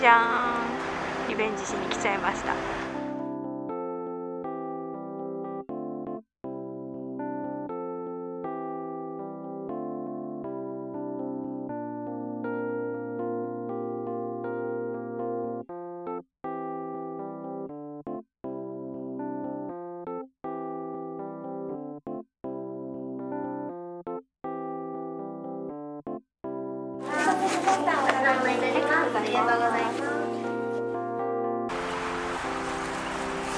じゃん。リベンジしに来ちゃいました。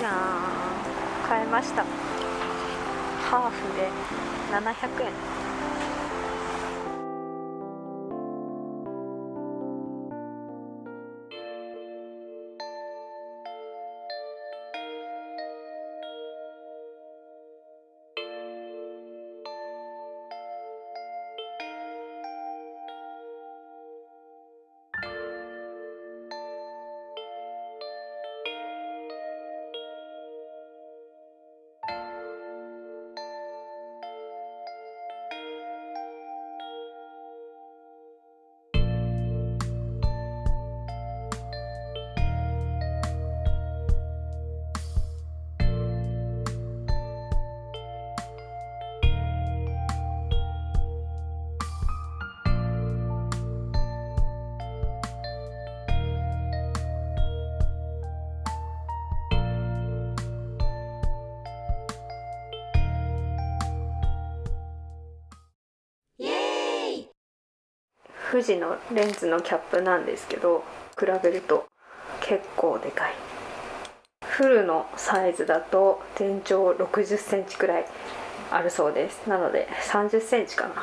じゃーん。買いました。ハーフで700円。富士のレンズのキャップなんですけど比べると結構でかい。フルのサイズだと全長6 0センチくらいあるそうです。なので3 0センチかな。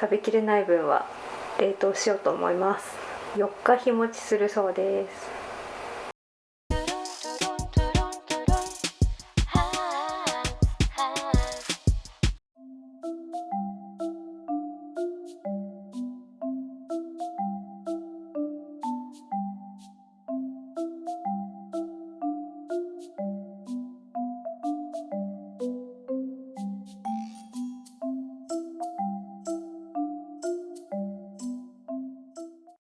食べきれない分は冷凍しようと思います。4日日持ちするそうです。